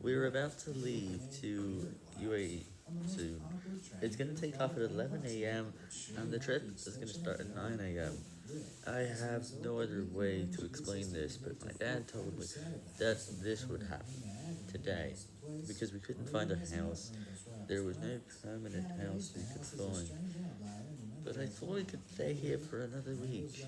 We're about to leave to UAE soon. It's gonna take off at 11 a.m. and the trip is gonna start at 9 a.m. I have no other way to explain this, but my dad told me that this would happen today because we couldn't find a house. There was no permanent house we could find, but I thought we could stay here for another week.